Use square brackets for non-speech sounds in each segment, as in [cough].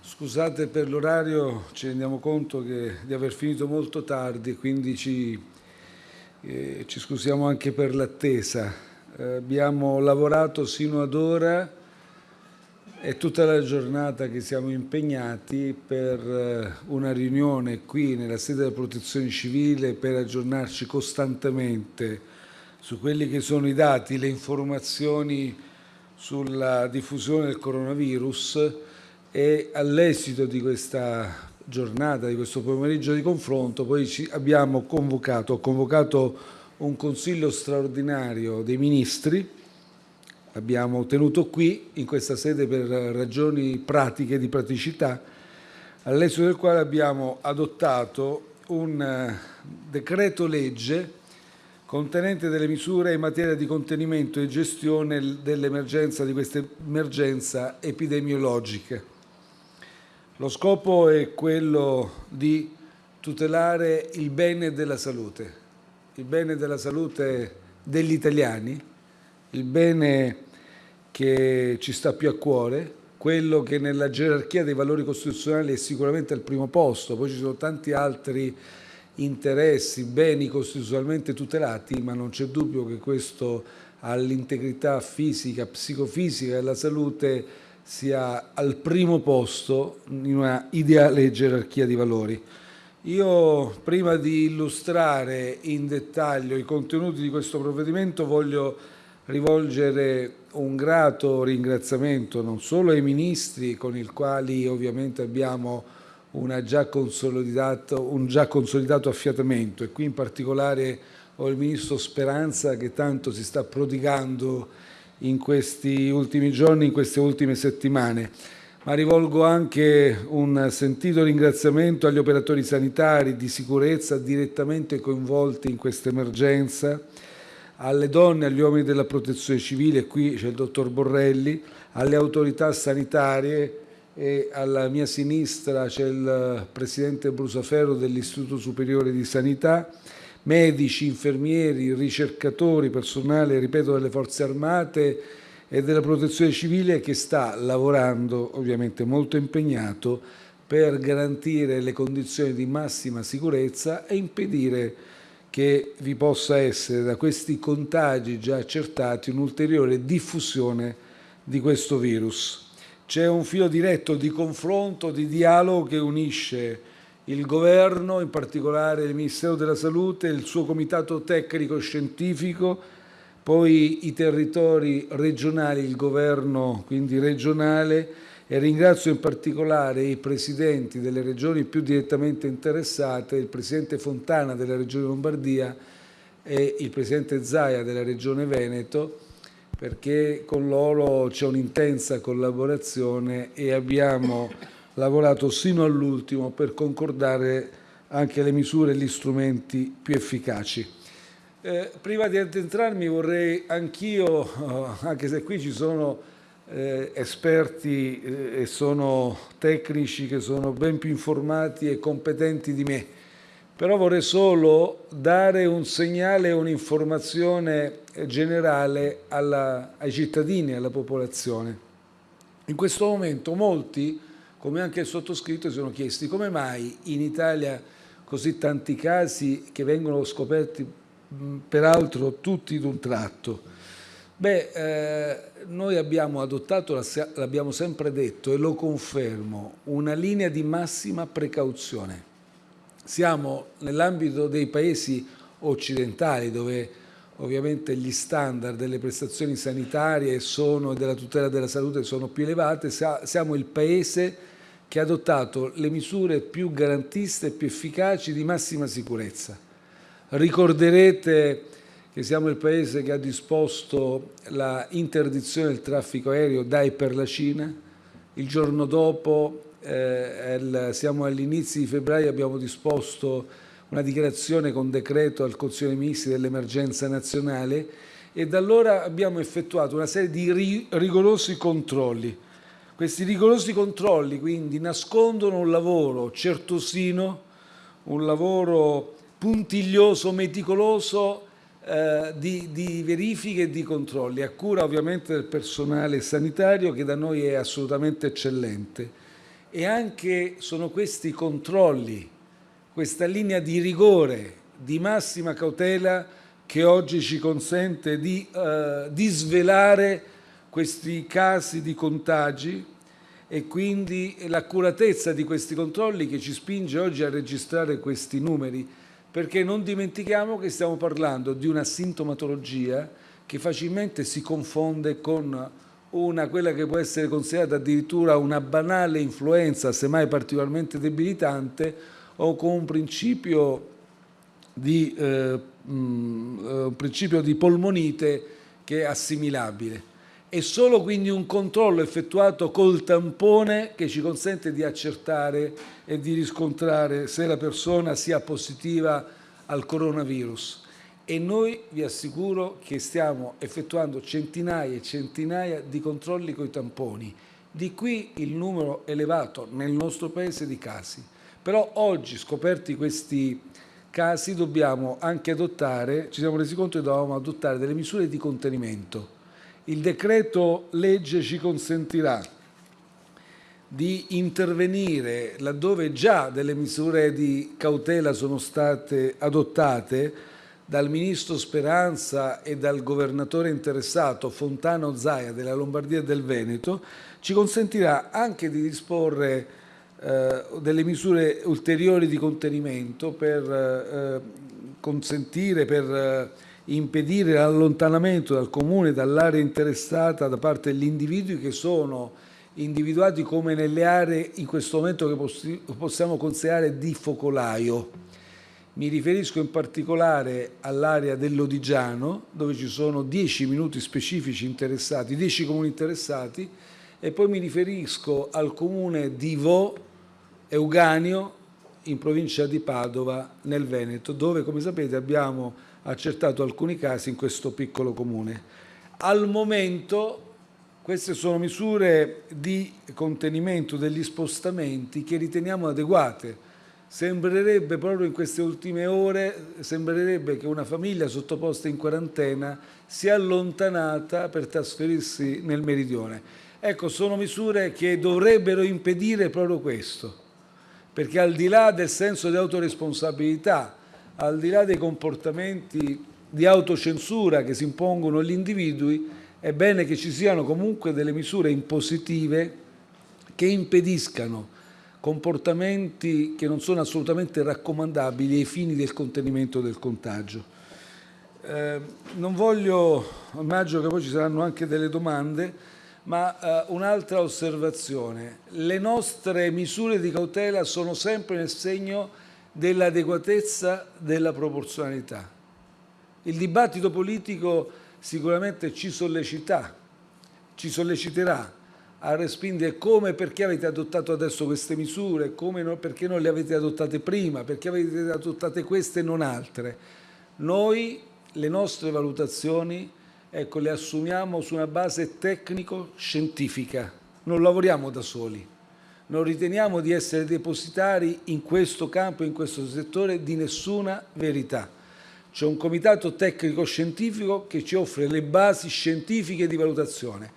Scusate per l'orario, ci rendiamo conto che, di aver finito molto tardi, quindi ci, eh, ci scusiamo anche per l'attesa. Eh, abbiamo lavorato sino ad ora e tutta la giornata che siamo impegnati per eh, una riunione qui nella sede della protezione civile per aggiornarci costantemente su quelli che sono i dati, le informazioni sulla diffusione del coronavirus e all'esito di questa giornata, di questo pomeriggio di confronto, poi ci abbiamo convocato, convocato un consiglio straordinario dei ministri, l'abbiamo tenuto qui in questa sede per ragioni pratiche di praticità, all'esito del quale abbiamo adottato un eh, decreto legge contenente delle misure in materia di contenimento e gestione dell'emergenza, di questa emergenza epidemiologica. Lo scopo è quello di tutelare il bene della salute, il bene della salute degli italiani, il bene che ci sta più a cuore, quello che nella gerarchia dei valori costituzionali è sicuramente al primo posto, poi ci sono tanti altri interessi, beni costituzionalmente tutelati, ma non c'è dubbio che questo all'integrità fisica, psicofisica della salute sia al primo posto in una ideale gerarchia di valori. Io, prima di illustrare in dettaglio i contenuti di questo provvedimento, voglio rivolgere un grato ringraziamento non solo ai ministri con i quali ovviamente abbiamo già un già consolidato affiatamento e qui in particolare ho il Ministro Speranza che tanto si sta prodigando in questi ultimi giorni, in queste ultime settimane. Ma rivolgo anche un sentito ringraziamento agli operatori sanitari di sicurezza direttamente coinvolti in questa emergenza, alle donne agli uomini della protezione civile, qui c'è il dottor Borrelli, alle autorità sanitarie e alla mia sinistra c'è il presidente Brusaferro dell'Istituto Superiore di Sanità, medici, infermieri, ricercatori, personale, ripeto, delle forze armate e della protezione civile che sta lavorando, ovviamente molto impegnato, per garantire le condizioni di massima sicurezza e impedire che vi possa essere da questi contagi già accertati un'ulteriore diffusione di questo virus. C'è un filo diretto di confronto, di dialogo che unisce il Governo, in particolare il Ministero della Salute, il suo comitato tecnico scientifico, poi i territori regionali, il Governo quindi regionale e ringrazio in particolare i presidenti delle regioni più direttamente interessate, il presidente Fontana della regione Lombardia e il presidente Zaia della regione Veneto, perché con loro c'è un'intensa collaborazione e abbiamo [laughs] lavorato sino all'ultimo per concordare anche le misure e gli strumenti più efficaci. Eh, prima di addentrarmi vorrei anch'io, eh, anche se qui ci sono eh, esperti eh, e sono tecnici che sono ben più informati e competenti di me, però vorrei solo dare un segnale un'informazione generale alla, ai cittadini alla popolazione. In questo momento molti come anche il sottoscritto si sono chiesti come mai in Italia così tanti casi che vengono scoperti peraltro tutti d'un tratto. Beh, eh, noi abbiamo adottato, l'abbiamo sempre detto e lo confermo, una linea di massima precauzione. Siamo nell'ambito dei paesi occidentali dove ovviamente gli standard delle prestazioni sanitarie e della tutela della salute sono più elevate, siamo il paese che ha adottato le misure più garantiste e più efficaci di massima sicurezza. Ricorderete che siamo il Paese che ha disposto la interdizione del traffico aereo da e per la Cina. Il giorno dopo, eh, siamo agli inizi di febbraio, abbiamo disposto una dichiarazione con decreto al Consiglio dei Ministri dell'emergenza nazionale e da allora abbiamo effettuato una serie di rigorosi controlli questi rigorosi controlli quindi nascondono un lavoro certosino, un lavoro puntiglioso, meticoloso eh, di, di verifiche e di controlli, a cura ovviamente del personale sanitario che da noi è assolutamente eccellente. E anche sono questi controlli, questa linea di rigore, di massima cautela che oggi ci consente di, eh, di svelare questi casi di contagi e quindi l'accuratezza di questi controlli che ci spinge oggi a registrare questi numeri, perché non dimentichiamo che stiamo parlando di una sintomatologia che facilmente si confonde con una, quella che può essere considerata addirittura una banale influenza, semmai particolarmente debilitante, o con un principio di, eh, mm, eh, un principio di polmonite che è assimilabile. È solo quindi un controllo effettuato col tampone che ci consente di accertare e di riscontrare se la persona sia positiva al coronavirus. E noi vi assicuro che stiamo effettuando centinaia e centinaia di controlli con i tamponi. Di qui il numero elevato nel nostro paese di casi. Però oggi, scoperti questi casi, dobbiamo anche adottare, ci siamo resi conto che dovevamo adottare delle misure di contenimento il decreto legge ci consentirà di intervenire laddove già delle misure di cautela sono state adottate dal ministro Speranza e dal governatore interessato Fontano Zaia della Lombardia e del Veneto, ci consentirà anche di disporre eh, delle misure ulteriori di contenimento per eh, consentire, per eh, impedire l'allontanamento dal comune, dall'area interessata da parte degli individui che sono individuati come nelle aree in questo momento che possiamo considerare di focolaio. Mi riferisco in particolare all'area dell'Odigiano, dove ci sono 10 minuti specifici interessati, 10 comuni interessati, e poi mi riferisco al comune di Vo Euganio, in provincia di Padova, nel Veneto, dove, come sapete, abbiamo accertato alcuni casi in questo piccolo comune. Al momento queste sono misure di contenimento degli spostamenti che riteniamo adeguate. Sembrerebbe proprio in queste ultime ore, sembrerebbe che una famiglia sottoposta in quarantena sia allontanata per trasferirsi nel meridione. Ecco, sono misure che dovrebbero impedire proprio questo, perché al di là del senso di autoresponsabilità al di là dei comportamenti di autocensura che si impongono agli individui, è bene che ci siano comunque delle misure impositive che impediscano comportamenti che non sono assolutamente raccomandabili ai fini del contenimento del contagio. Eh, non voglio, immagino che poi ci saranno anche delle domande, ma eh, un'altra osservazione. Le nostre misure di cautela sono sempre nel segno dell'adeguatezza della proporzionalità. Il dibattito politico sicuramente ci sollecita, ci solleciterà a respingere come perché avete adottato adesso queste misure, come no, perché non le avete adottate prima, perché avete adottate queste e non altre. Noi le nostre valutazioni ecco, le assumiamo su una base tecnico-scientifica, non lavoriamo da soli non riteniamo di essere depositari in questo campo, in questo settore, di nessuna verità. C'è un comitato tecnico-scientifico che ci offre le basi scientifiche di valutazione.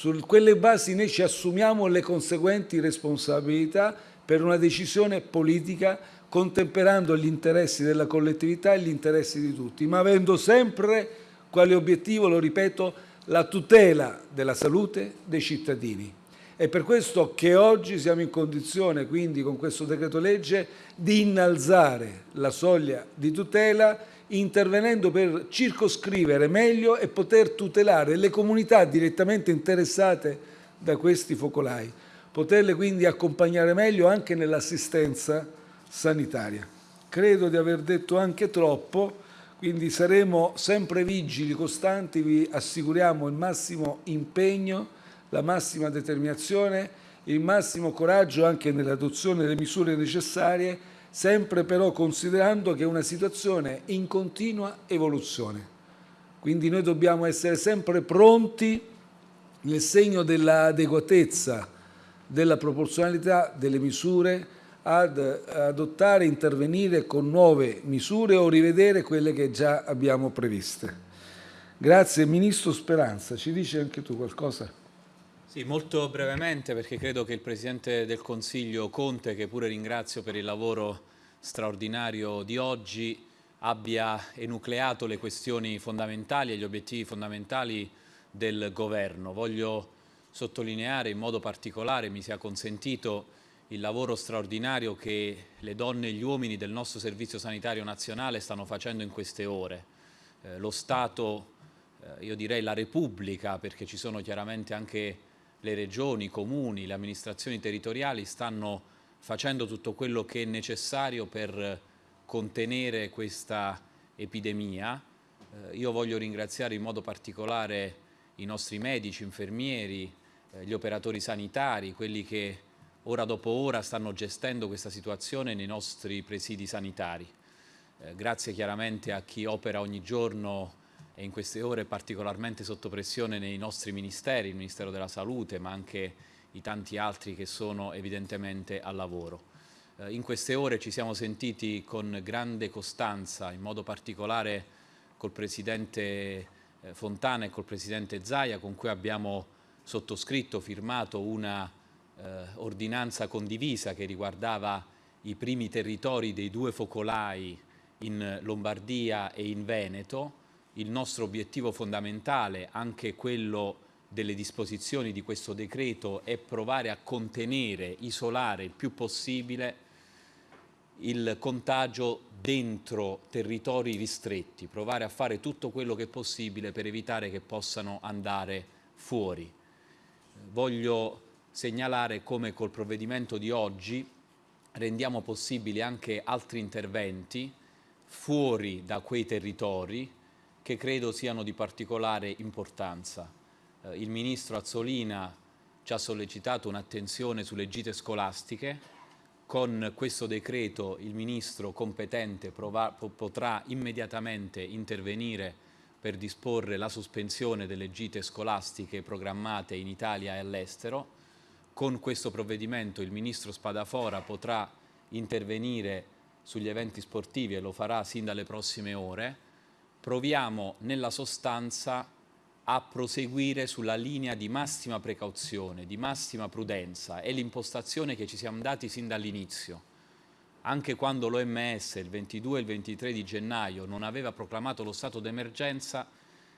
Su quelle basi noi ci assumiamo le conseguenti responsabilità per una decisione politica contemperando gli interessi della collettività e gli interessi di tutti, ma avendo sempre quale obiettivo, lo ripeto, la tutela della salute dei cittadini. È per questo che oggi siamo in condizione, quindi con questo decreto legge, di innalzare la soglia di tutela intervenendo per circoscrivere meglio e poter tutelare le comunità direttamente interessate da questi focolai, poterle quindi accompagnare meglio anche nell'assistenza sanitaria. Credo di aver detto anche troppo, quindi saremo sempre vigili, costanti, vi assicuriamo il massimo impegno la massima determinazione, il massimo coraggio anche nell'adozione delle misure necessarie, sempre però considerando che è una situazione in continua evoluzione. Quindi noi dobbiamo essere sempre pronti nel segno dell'adeguatezza, della proporzionalità delle misure ad adottare, intervenire con nuove misure o rivedere quelle che già abbiamo previste. Grazie Ministro Speranza, ci dici anche tu qualcosa? Sì, molto brevemente perché credo che il Presidente del Consiglio Conte, che pure ringrazio per il lavoro straordinario di oggi, abbia enucleato le questioni fondamentali e gli obiettivi fondamentali del Governo. Voglio sottolineare in modo particolare, mi sia consentito, il lavoro straordinario che le donne e gli uomini del nostro Servizio Sanitario Nazionale stanno facendo in queste ore. Eh, lo Stato, eh, io direi la Repubblica, perché ci sono chiaramente anche le regioni, i comuni, le amministrazioni territoriali, stanno facendo tutto quello che è necessario per contenere questa epidemia. Eh, io voglio ringraziare in modo particolare i nostri medici, infermieri, eh, gli operatori sanitari, quelli che ora dopo ora stanno gestendo questa situazione nei nostri presidi sanitari. Eh, grazie chiaramente a chi opera ogni giorno e in queste ore particolarmente sotto pressione nei nostri ministeri, il Ministero della Salute, ma anche i tanti altri che sono evidentemente al lavoro. Eh, in queste ore ci siamo sentiti con grande costanza, in modo particolare col Presidente eh, Fontana e col Presidente Zaia, con cui abbiamo sottoscritto, firmato una eh, ordinanza condivisa che riguardava i primi territori dei due focolai in Lombardia e in Veneto. Il nostro obiettivo fondamentale, anche quello delle disposizioni di questo decreto, è provare a contenere, isolare il più possibile il contagio dentro territori ristretti, provare a fare tutto quello che è possibile per evitare che possano andare fuori. Voglio segnalare come col provvedimento di oggi rendiamo possibili anche altri interventi fuori da quei territori che credo siano di particolare importanza. Eh, il Ministro Azzolina ci ha sollecitato un'attenzione sulle gite scolastiche. Con questo decreto il Ministro competente potrà immediatamente intervenire per disporre la sospensione delle gite scolastiche programmate in Italia e all'estero con questo provvedimento il Ministro Spadafora potrà intervenire sugli eventi sportivi e lo farà sin dalle prossime ore, proviamo nella sostanza a proseguire sulla linea di massima precauzione, di massima prudenza. È l'impostazione che ci siamo dati sin dall'inizio. Anche quando l'OMS il 22 e il 23 di gennaio non aveva proclamato lo stato d'emergenza,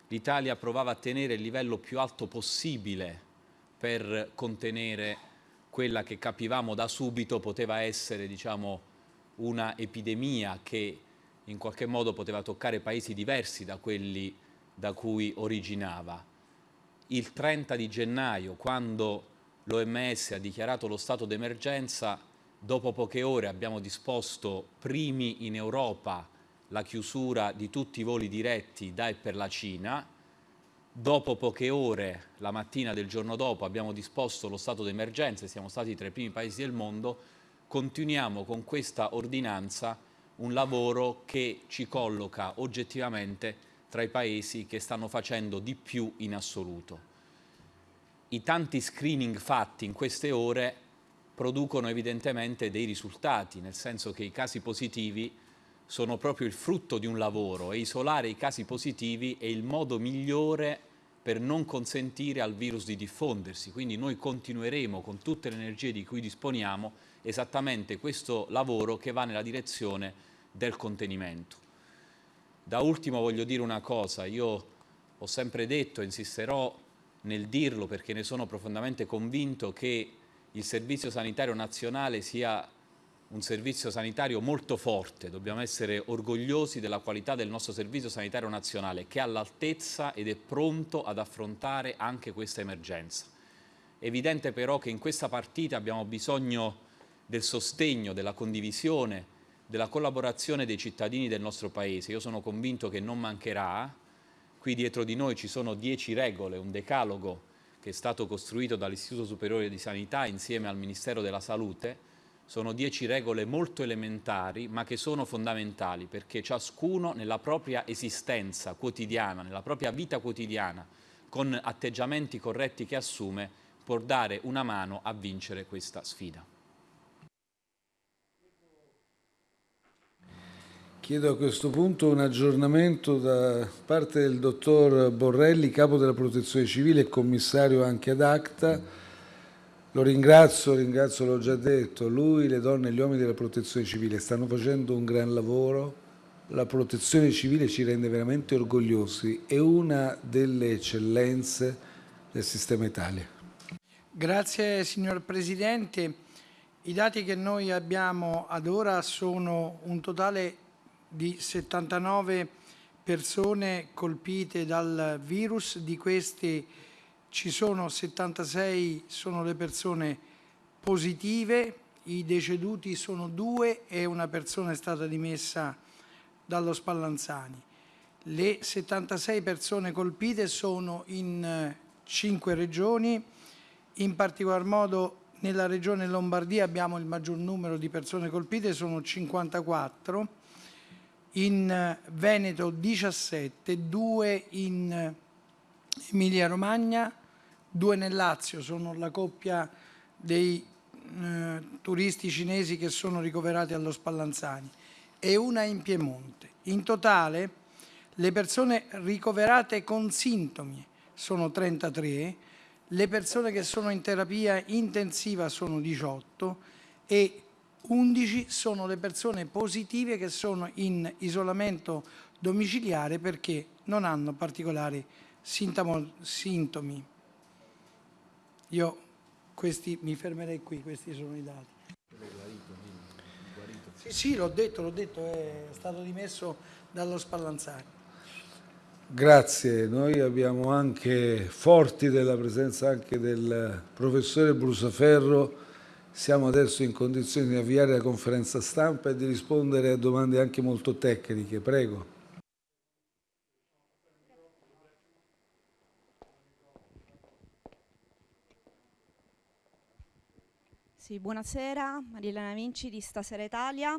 l'Italia provava a tenere il livello più alto possibile per contenere quella che capivamo da subito poteva essere diciamo, una epidemia che in qualche modo poteva toccare paesi diversi da quelli da cui originava. Il 30 di gennaio, quando l'OMS ha dichiarato lo stato d'emergenza, dopo poche ore abbiamo disposto primi in Europa la chiusura di tutti i voli diretti da e per la Cina, Dopo poche ore, la mattina del giorno dopo, abbiamo disposto lo stato d'emergenza e siamo stati tra i primi paesi del mondo, continuiamo con questa ordinanza un lavoro che ci colloca oggettivamente tra i paesi che stanno facendo di più in assoluto. I tanti screening fatti in queste ore producono evidentemente dei risultati, nel senso che i casi positivi sono proprio il frutto di un lavoro e isolare i casi positivi è il modo migliore per non consentire al virus di diffondersi. Quindi noi continueremo con tutte le energie di cui disponiamo esattamente questo lavoro che va nella direzione del contenimento. Da ultimo voglio dire una cosa, io ho sempre detto e insisterò nel dirlo perché ne sono profondamente convinto che il Servizio Sanitario Nazionale sia un servizio sanitario molto forte, dobbiamo essere orgogliosi della qualità del nostro servizio sanitario nazionale che è all'altezza ed è pronto ad affrontare anche questa emergenza. È evidente però che in questa partita abbiamo bisogno del sostegno, della condivisione, della collaborazione dei cittadini del nostro Paese. Io sono convinto che non mancherà. Qui dietro di noi ci sono dieci regole, un decalogo che è stato costruito dall'Istituto Superiore di Sanità insieme al Ministero della Salute, sono dieci regole molto elementari ma che sono fondamentali perché ciascuno nella propria esistenza quotidiana, nella propria vita quotidiana, con atteggiamenti corretti che assume, può dare una mano a vincere questa sfida. Chiedo a questo punto un aggiornamento da parte del dottor Borrelli, capo della protezione civile e commissario anche ad ACTA. Lo ringrazio, ringrazio, l'ho già detto, lui, le donne e gli uomini della protezione civile stanno facendo un gran lavoro, la protezione civile ci rende veramente orgogliosi, è una delle eccellenze del sistema Italia. Grazie signor Presidente. I dati che noi abbiamo ad ora sono un totale di 79 persone colpite dal virus, di queste ci sono 76 sono le persone positive, i deceduti sono due e una persona è stata dimessa dallo Spallanzani. Le 76 persone colpite sono in cinque regioni, in particolar modo nella regione Lombardia abbiamo il maggior numero di persone colpite, sono 54, in Veneto 17, 2 in Emilia Romagna, 2 nel Lazio, sono la coppia dei eh, turisti cinesi che sono ricoverati allo Spallanzani e una in Piemonte. In totale le persone ricoverate con sintomi sono 33, le persone che sono in terapia intensiva sono 18 e 11 sono le persone positive che sono in isolamento domiciliare perché non hanno particolari sintomi. Io questi, mi fermerei qui, questi sono i dati. Sì, sì, l'ho detto, l'ho detto, è stato dimesso dallo Spallanzani. Grazie, noi abbiamo anche forti della presenza anche del professore Brusaferro siamo adesso in condizione di avviare la conferenza stampa e di rispondere a domande anche molto tecniche. Prego. Sì, buonasera, Marielena Vinci di Stasera Italia.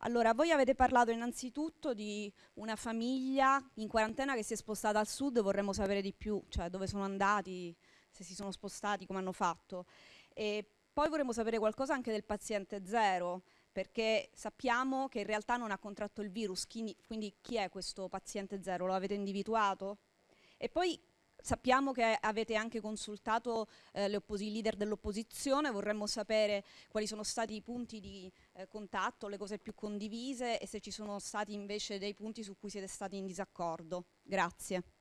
Allora, voi avete parlato innanzitutto di una famiglia in quarantena che si è spostata al sud, vorremmo sapere di più, cioè dove sono andati, se si sono spostati, come hanno fatto. E poi vorremmo sapere qualcosa anche del paziente zero, perché sappiamo che in realtà non ha contratto il virus, quindi, chi è questo paziente zero? Lo avete individuato? E poi Sappiamo che avete anche consultato eh, i leader dell'opposizione, vorremmo sapere quali sono stati i punti di eh, contatto, le cose più condivise e se ci sono stati invece dei punti su cui siete stati in disaccordo. Grazie.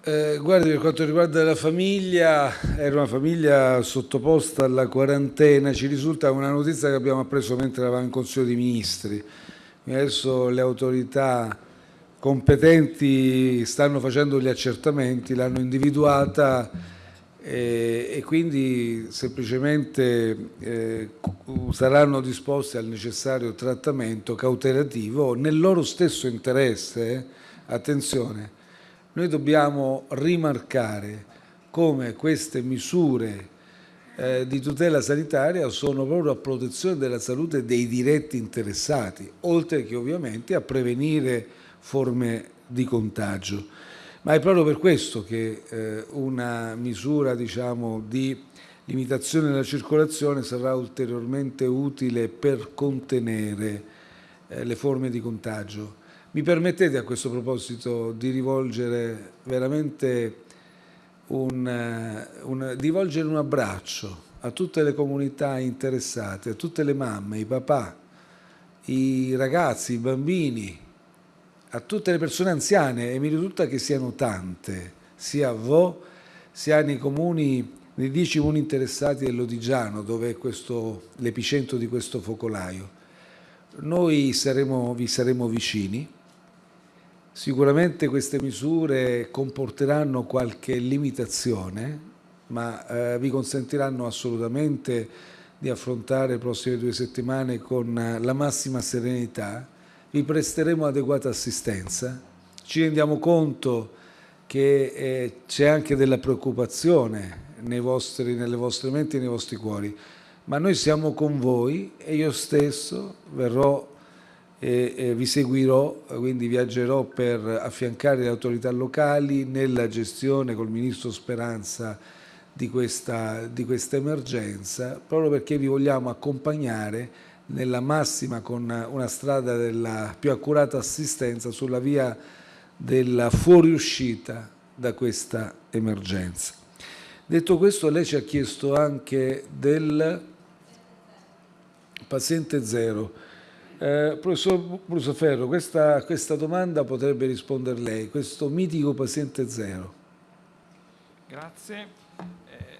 Eh, guardi, per quanto riguarda la famiglia, era una famiglia sottoposta alla quarantena, ci risulta una notizia che abbiamo appreso mentre eravamo in Consiglio dei Ministri. Adesso le autorità competenti stanno facendo gli accertamenti, l'hanno individuata eh, e quindi semplicemente eh, saranno disposti al necessario trattamento cautelativo nel loro stesso interesse. Attenzione, noi dobbiamo rimarcare come queste misure eh, di tutela sanitaria sono proprio a protezione della salute dei diretti interessati, oltre che ovviamente a prevenire forme di contagio. Ma è proprio per questo che eh, una misura diciamo, di limitazione della circolazione sarà ulteriormente utile per contenere eh, le forme di contagio. Mi permettete a questo proposito di rivolgere veramente un, eh, un, di rivolgere un abbraccio a tutte le comunità interessate, a tutte le mamme, i papà, i ragazzi, i bambini, a tutte le persone anziane e mi risulta che siano tante, sia a Vo, sia nei comuni, nei dieci comuni interessati dell'Odigiano, dove è l'epicentro di questo focolaio. Noi saremo, vi saremo vicini, Sicuramente queste misure comporteranno qualche limitazione, ma eh, vi consentiranno assolutamente di affrontare le prossime due settimane con la massima serenità. Vi presteremo adeguata assistenza. Ci rendiamo conto che eh, c'è anche della preoccupazione vostri, nelle vostre menti e nei vostri cuori, ma noi siamo con voi e io stesso verrò e, vi seguirò, quindi viaggerò per affiancare le autorità locali nella gestione col Ministro Speranza di questa, di questa emergenza, proprio perché vi vogliamo accompagnare nella massima con una strada della più accurata assistenza sulla via della fuoriuscita da questa emergenza. Detto questo, lei ci ha chiesto anche del paziente zero. Eh, professor Brusaferro, questa, questa domanda potrebbe rispondere lei, questo mitico paziente zero. Grazie. Eh,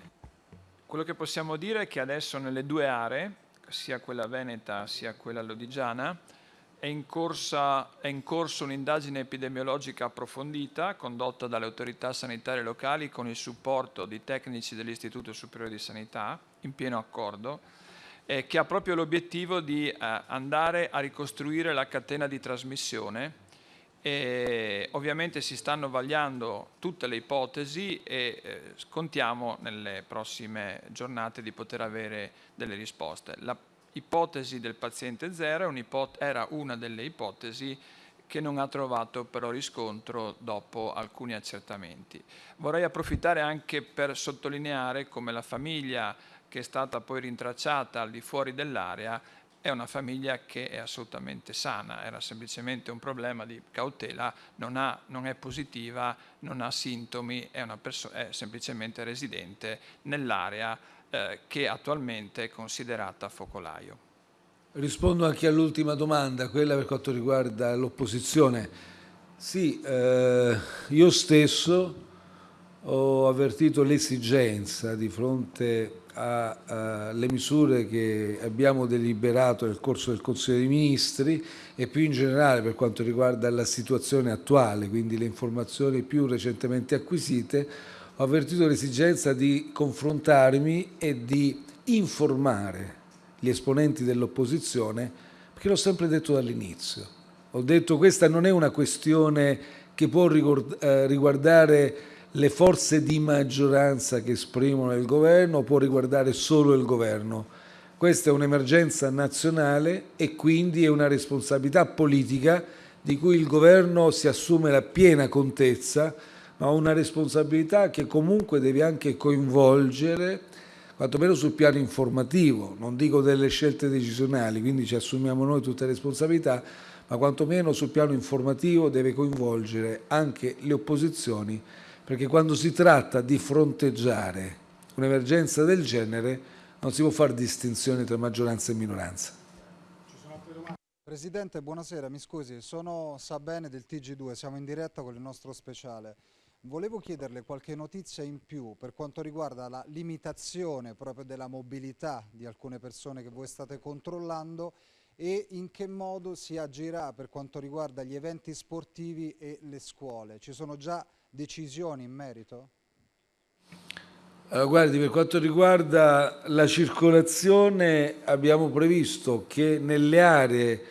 quello che possiamo dire è che adesso nelle due aree, sia quella veneta sia quella lodigiana, è in, corsa, è in corso un'indagine epidemiologica approfondita condotta dalle autorità sanitarie locali con il supporto di tecnici dell'Istituto Superiore di Sanità, in pieno accordo, eh, che ha proprio l'obiettivo di eh, andare a ricostruire la catena di trasmissione e ovviamente si stanno vagliando tutte le ipotesi e eh, contiamo nelle prossime giornate di poter avere delle risposte. La ipotesi del paziente zero era una delle ipotesi che non ha trovato però riscontro dopo alcuni accertamenti. Vorrei approfittare anche per sottolineare come la famiglia che è stata poi rintracciata al di fuori dell'area è una famiglia che è assolutamente sana, era semplicemente un problema di cautela, non, ha, non è positiva, non ha sintomi, è, è semplicemente residente nell'area eh, che attualmente è considerata focolaio. Rispondo anche all'ultima domanda, quella per quanto riguarda l'opposizione. Sì, eh, io stesso ho avvertito l'esigenza di fronte alle misure che abbiamo deliberato nel corso del Consiglio dei Ministri e più in generale per quanto riguarda la situazione attuale, quindi le informazioni più recentemente acquisite, ho avvertito l'esigenza di confrontarmi e di informare gli esponenti dell'opposizione, perché l'ho sempre detto dall'inizio. Ho detto che questa non è una questione che può eh, riguardare le forze di maggioranza che esprimono il governo, può riguardare solo il governo. Questa è un'emergenza nazionale e quindi è una responsabilità politica di cui il governo si assume la piena contezza ma una responsabilità che comunque deve anche coinvolgere, quantomeno sul piano informativo, non dico delle scelte decisionali, quindi ci assumiamo noi tutte le responsabilità, ma quantomeno sul piano informativo deve coinvolgere anche le opposizioni, perché quando si tratta di fronteggiare un'emergenza del genere non si può fare distinzione tra maggioranza e minoranza. Presidente, buonasera, mi scusi, sono Sabene del TG2, siamo in diretta con il nostro speciale. Volevo chiederle qualche notizia in più per quanto riguarda la limitazione proprio della mobilità di alcune persone che voi state controllando e in che modo si agirà per quanto riguarda gli eventi sportivi e le scuole. Ci sono già decisioni in merito? Allora, guardi, per quanto riguarda la circolazione abbiamo previsto che nelle aree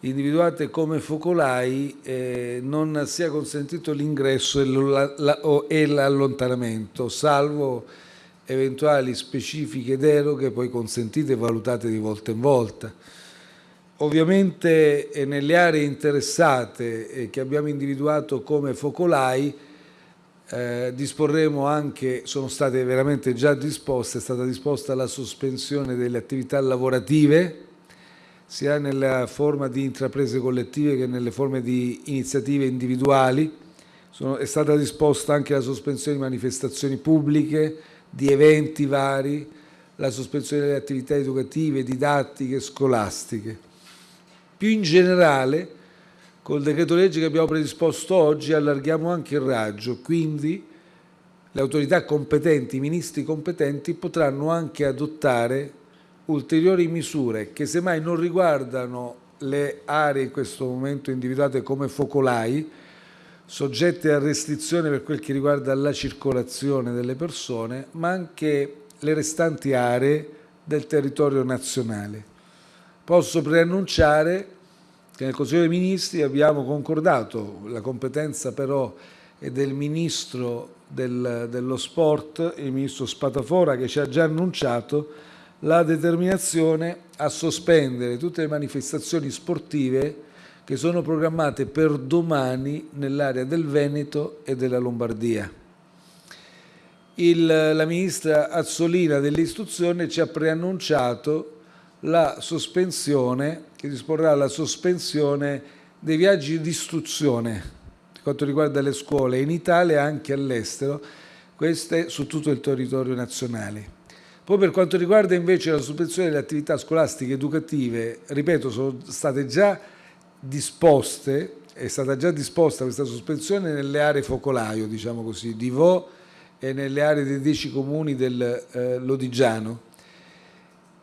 individuate come focolai eh, non sia consentito l'ingresso e l'allontanamento, salvo eventuali specifiche deroghe poi consentite e valutate di volta in volta. Ovviamente eh, nelle aree interessate eh, che abbiamo individuato come focolai eh, disporremo anche, sono state veramente già disposte, è stata disposta la sospensione delle attività lavorative sia nella forma di intraprese collettive che nelle forme di iniziative individuali. Sono, è stata disposta anche la sospensione di manifestazioni pubbliche, di eventi vari, la sospensione delle attività educative, didattiche, scolastiche. Più in generale, col decreto legge che abbiamo predisposto oggi allarghiamo anche il raggio, quindi le autorità competenti, i ministri competenti potranno anche adottare ulteriori misure che semmai non riguardano le aree in questo momento individuate come focolai, soggette a restrizione per quel che riguarda la circolazione delle persone, ma anche le restanti aree del territorio nazionale. Posso preannunciare che nel Consiglio dei Ministri abbiamo concordato, la competenza però è del Ministro del, dello Sport, il Ministro Spatafora, che ci ha già annunciato la determinazione a sospendere tutte le manifestazioni sportive che sono programmate per domani nell'area del Veneto e della Lombardia. Il, la ministra Azzolina dell'istruzione ci ha preannunciato la sospensione, che disporrà la sospensione dei viaggi di istruzione per quanto riguarda le scuole in Italia e anche all'estero, queste su tutto il territorio nazionale. Poi per quanto riguarda invece la sospensione delle attività scolastiche educative, ripeto, sono state già disposte, è stata già disposta questa sospensione nelle aree focolaio, diciamo così, di Vo e nelle aree dei dieci comuni del eh, Lodigiano.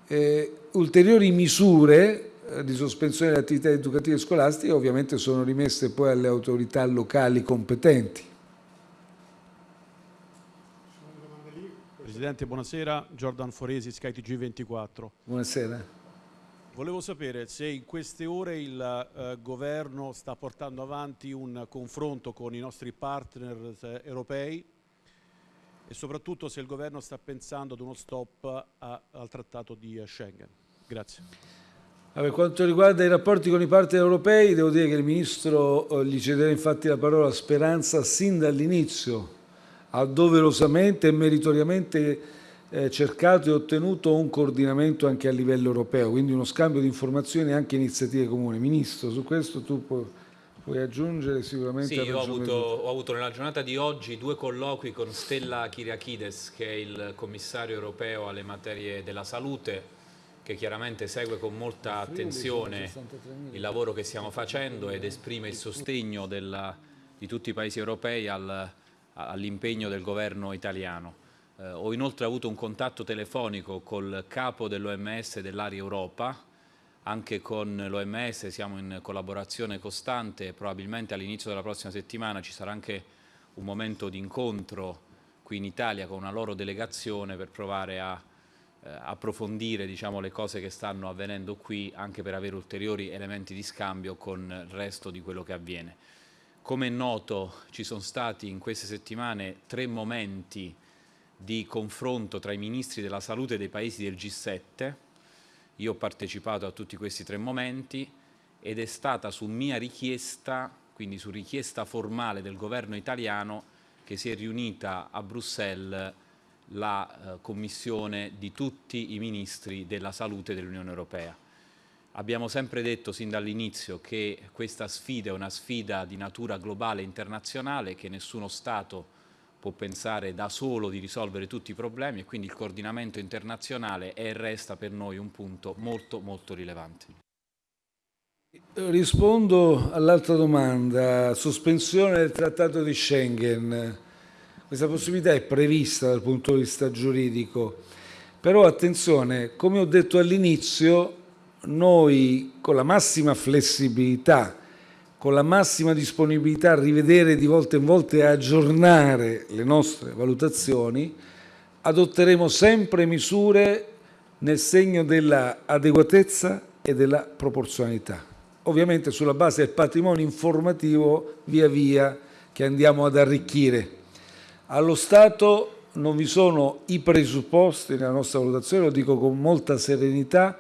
Eh, ulteriori misure di sospensione delle attività educative scolastiche ovviamente sono rimesse poi alle autorità locali competenti. Presidente, buonasera. Giordan Foresi, skytg 24 Buonasera. Volevo sapere se in queste ore il eh, governo sta portando avanti un confronto con i nostri partner eh, europei e soprattutto se il governo sta pensando ad uno stop a, al trattato di uh, Schengen. Grazie. Per quanto riguarda i rapporti con i partner europei, devo dire che il Ministro eh, gli cederà infatti la parola Speranza sin dall'inizio, ha doverosamente e meritoriamente eh, cercato e ottenuto un coordinamento anche a livello europeo, quindi uno scambio di informazioni e anche iniziative comuni. Ministro, su questo tu puoi Puoi aggiungere sicuramente? Sì, io ho avuto, ho avuto, nella giornata di oggi due colloqui con Stella Kyriakides, che è il commissario europeo alle materie della salute, che chiaramente segue con molta attenzione il lavoro che stiamo facendo ed esprime il sostegno della, di tutti i paesi europei al, all'impegno del governo italiano. Eh, ho inoltre avuto un contatto telefonico col capo dell'OMS dell'area Europa, anche con l'OMS siamo in collaborazione costante, probabilmente all'inizio della prossima settimana ci sarà anche un momento di incontro qui in Italia con una loro delegazione per provare a approfondire diciamo, le cose che stanno avvenendo qui anche per avere ulteriori elementi di scambio con il resto di quello che avviene. Come è noto ci sono stati in queste settimane tre momenti di confronto tra i ministri della salute dei paesi del G7 io ho partecipato a tutti questi tre momenti ed è stata su mia richiesta, quindi su richiesta formale del governo italiano, che si è riunita a Bruxelles la eh, commissione di tutti i ministri della salute dell'Unione Europea. Abbiamo sempre detto sin dall'inizio che questa sfida è una sfida di natura globale e internazionale, che nessuno Stato può pensare da solo di risolvere tutti i problemi e quindi il coordinamento internazionale è e resta per noi un punto molto molto rilevante. Rispondo all'altra domanda, sospensione del trattato di Schengen. Questa possibilità è prevista dal punto di vista giuridico, però attenzione, come ho detto all'inizio, noi con la massima flessibilità con la massima disponibilità a rivedere di volta in volta e aggiornare le nostre valutazioni, adotteremo sempre misure nel segno dell'adeguatezza e della proporzionalità. Ovviamente sulla base del patrimonio informativo via via che andiamo ad arricchire. Allo Stato non vi sono i presupposti nella nostra valutazione, lo dico con molta serenità,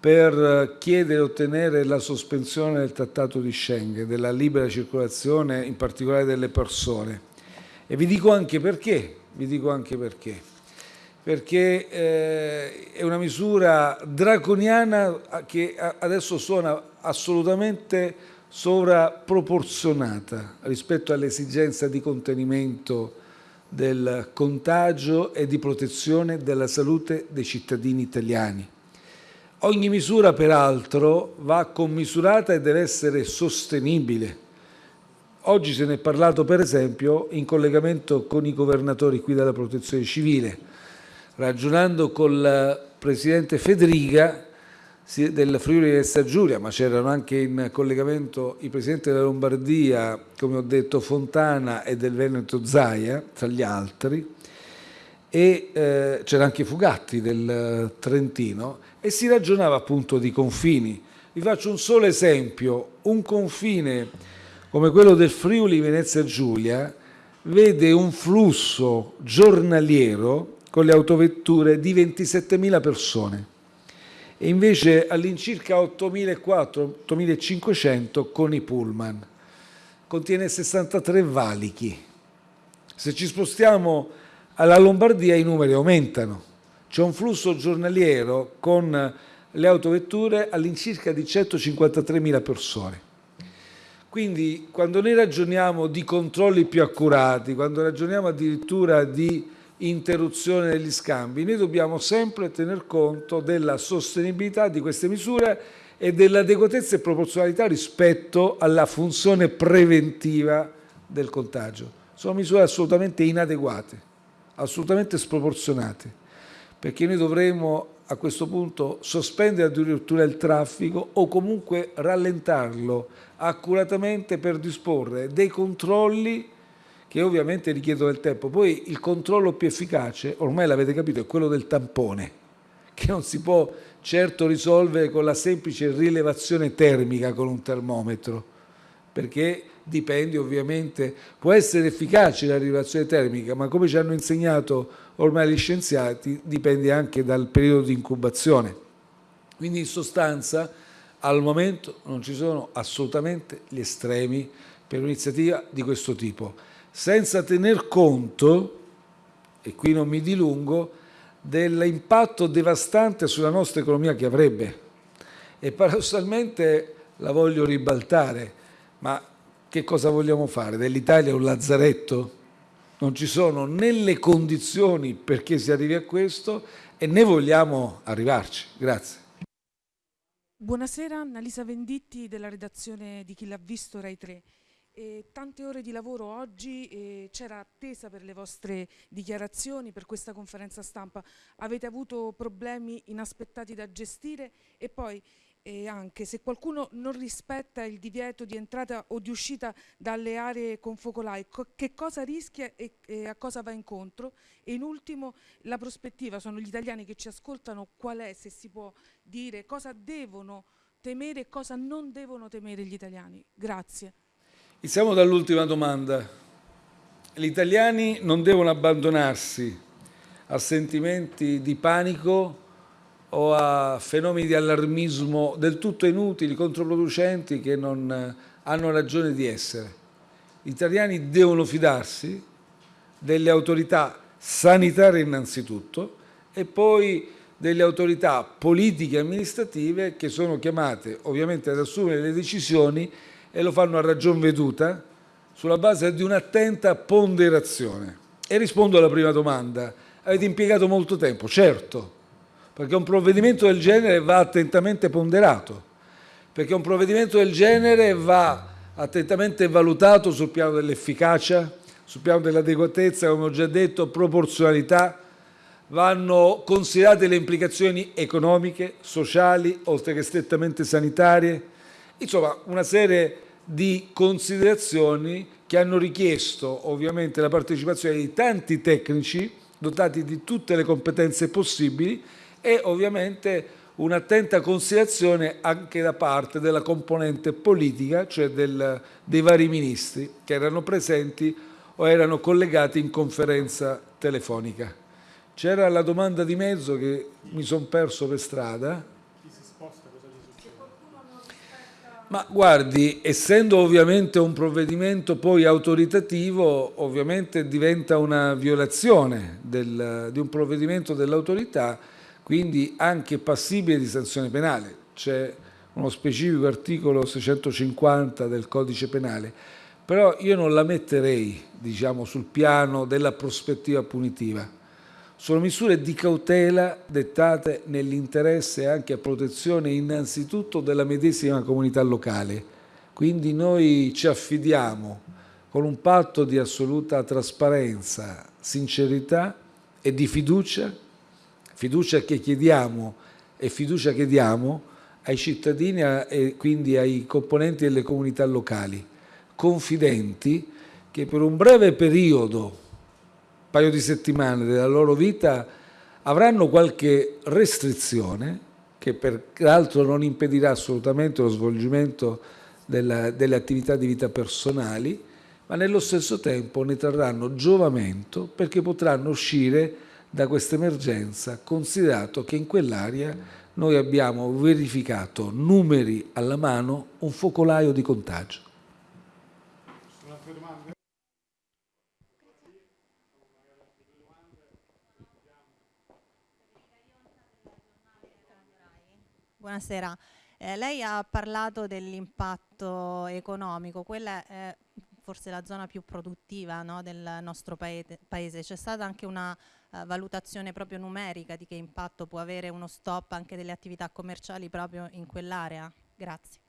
per chiedere e ottenere la sospensione del Trattato di Schengen, della libera circolazione, in particolare delle persone. E vi dico anche perché, dico anche perché. Perché eh, è una misura draconiana che adesso suona assolutamente sovraproporzionata rispetto all'esigenza di contenimento del contagio e di protezione della salute dei cittadini italiani. Ogni misura, peraltro, va commisurata e deve essere sostenibile. Oggi se ne è parlato, per esempio, in collegamento con i governatori qui della Protezione Civile. Ragionando con il Presidente Federica del Friuli Venezia Giulia, ma c'erano anche in collegamento i Presidenti della Lombardia, come ho detto Fontana e del Veneto Zaia, tra gli altri, e eh, c'era anche Fugatti del Trentino, e si ragionava appunto di confini. Vi faccio un solo esempio, un confine come quello del Friuli Venezia Giulia vede un flusso giornaliero con le autovetture di 27.000 persone e invece all'incirca 8.400-8.500 con i pullman. Contiene 63 valichi. Se ci spostiamo alla Lombardia i numeri aumentano c'è un flusso giornaliero con le autovetture all'incirca di 153.000 persone. Quindi quando noi ragioniamo di controlli più accurati, quando ragioniamo addirittura di interruzione degli scambi, noi dobbiamo sempre tener conto della sostenibilità di queste misure e dell'adeguatezza e proporzionalità rispetto alla funzione preventiva del contagio. Sono misure assolutamente inadeguate, assolutamente sproporzionate, perché noi dovremo a questo punto sospendere addirittura il traffico o comunque rallentarlo accuratamente per disporre dei controlli che ovviamente richiedono del tempo. Poi il controllo più efficace, ormai l'avete capito, è quello del tampone, che non si può certo risolvere con la semplice rilevazione termica con un termometro, perché dipende ovviamente, può essere efficace la rilevazione termica, ma come ci hanno insegnato ormai gli scienziati, dipende anche dal periodo di incubazione. Quindi in sostanza al momento non ci sono assolutamente gli estremi per un'iniziativa di questo tipo, senza tener conto, e qui non mi dilungo, dell'impatto devastante sulla nostra economia che avrebbe. E paradossalmente la voglio ribaltare, ma che cosa vogliamo fare? Dell'Italia un lazzaretto? Non ci sono né le condizioni perché si arrivi a questo e né vogliamo arrivarci. Grazie. Buonasera, Annalisa Venditti della redazione di Chi l'ha visto Rai 3. E tante ore di lavoro oggi, c'era attesa per le vostre dichiarazioni, per questa conferenza stampa. Avete avuto problemi inaspettati da gestire e poi eh, anche se qualcuno non rispetta il divieto di entrata o di uscita dalle aree con focolai, co che cosa rischia e, e, a cosa va incontro? E in ultimo la prospettiva, sono gli italiani che ci ascoltano, qual è, se si può dire, cosa devono temere e cosa non devono temere gli italiani? Grazie. Iniziamo dall'ultima domanda. Gli italiani non devono abbandonarsi a sentimenti di panico o a fenomeni di allarmismo del tutto inutili, controproducenti, che non hanno ragione di essere. Gli italiani devono fidarsi delle autorità sanitarie innanzitutto e poi delle autorità politiche e amministrative che sono chiamate ovviamente ad assumere le decisioni e lo fanno a ragion veduta sulla base di un'attenta ponderazione. E rispondo alla prima domanda. Avete impiegato molto tempo? Certo, perché un provvedimento del genere va attentamente ponderato, perché un provvedimento del genere va attentamente valutato sul piano dell'efficacia, sul piano dell'adeguatezza, come ho già detto, proporzionalità, vanno considerate le implicazioni economiche, sociali, oltre che strettamente sanitarie, insomma una serie di considerazioni che hanno richiesto ovviamente la partecipazione di tanti tecnici dotati di tutte le competenze possibili e ovviamente un'attenta considerazione anche da parte della componente politica, cioè del, dei vari ministri che erano presenti o erano collegati in conferenza telefonica. C'era la domanda di mezzo che mi sono perso per strada. Ma guardi, essendo ovviamente un provvedimento poi autoritativo, ovviamente diventa una violazione del, di un provvedimento dell'autorità, quindi anche passibile di sanzione penale. C'è uno specifico articolo 650 del codice penale, però io non la metterei diciamo, sul piano della prospettiva punitiva sono misure di cautela dettate nell'interesse anche a protezione innanzitutto della medesima comunità locale. Quindi noi ci affidiamo con un patto di assoluta trasparenza, sincerità e di fiducia, fiducia che chiediamo e fiducia che diamo ai cittadini e quindi ai componenti delle comunità locali, confidenti che per un breve periodo paio di settimane della loro vita avranno qualche restrizione che peraltro non impedirà assolutamente lo svolgimento della, delle attività di vita personali, ma nello stesso tempo ne trarranno giovamento perché potranno uscire da questa emergenza, considerato che in quell'area noi abbiamo verificato numeri alla mano un focolaio di contagio. Buonasera. Eh, lei ha parlato dell'impatto economico, quella è forse la zona più produttiva no, del nostro paese. C'è stata anche una uh, valutazione proprio numerica di che impatto può avere uno stop anche delle attività commerciali proprio in quell'area? Grazie.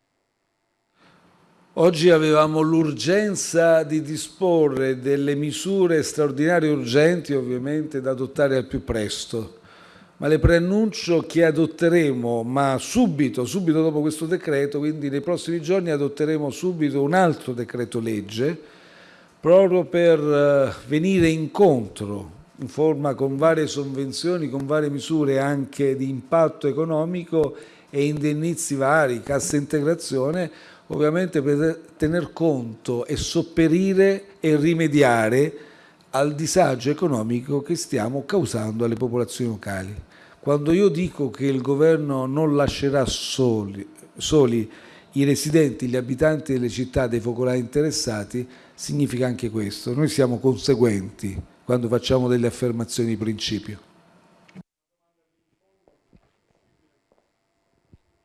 Oggi avevamo l'urgenza di disporre delle misure straordinarie urgenti ovviamente da adottare al più presto ma le preannuncio che adotteremo, ma subito, subito dopo questo decreto, quindi nei prossimi giorni adotteremo subito un altro decreto legge proprio per eh, venire incontro in forma con varie sovvenzioni, con varie misure anche di impatto economico e indennizi vari, cassa integrazione, ovviamente per tener conto e sopperire e rimediare al disagio economico che stiamo causando alle popolazioni locali. Quando io dico che il governo non lascerà soli, soli i residenti, gli abitanti delle città dei focolai interessati, significa anche questo. Noi siamo conseguenti quando facciamo delle affermazioni di principio.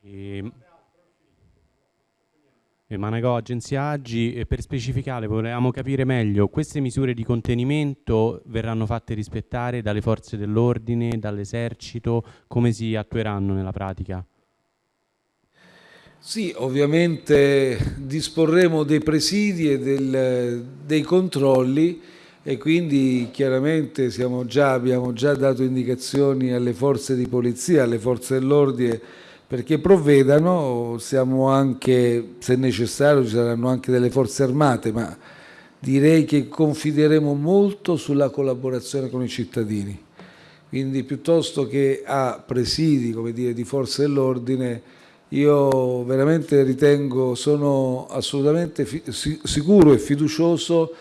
E Managò, Agenzia Agi, per specificare volevamo capire meglio, queste misure di contenimento verranno fatte rispettare dalle forze dell'ordine, dall'esercito, come si attueranno nella pratica? Sì, ovviamente disporremo dei presidi e del, dei controlli e quindi chiaramente già, abbiamo già dato indicazioni alle forze di polizia, alle forze dell'ordine perché provvedano, siamo anche, se necessario ci saranno anche delle forze armate, ma direi che confideremo molto sulla collaborazione con i cittadini. Quindi piuttosto che a presidi dire, di forze dell'ordine, io veramente ritengo, sono assolutamente sicuro e fiducioso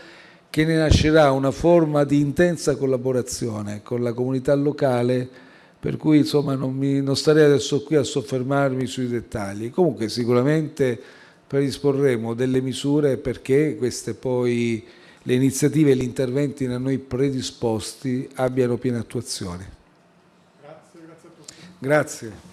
che ne nascerà una forma di intensa collaborazione con la comunità locale per cui insomma non, mi, non starei adesso qui a soffermarmi sui dettagli. Comunque sicuramente predisporremo delle misure perché queste poi le iniziative e gli interventi da noi predisposti abbiano piena attuazione. Grazie, grazie a tutti. Grazie.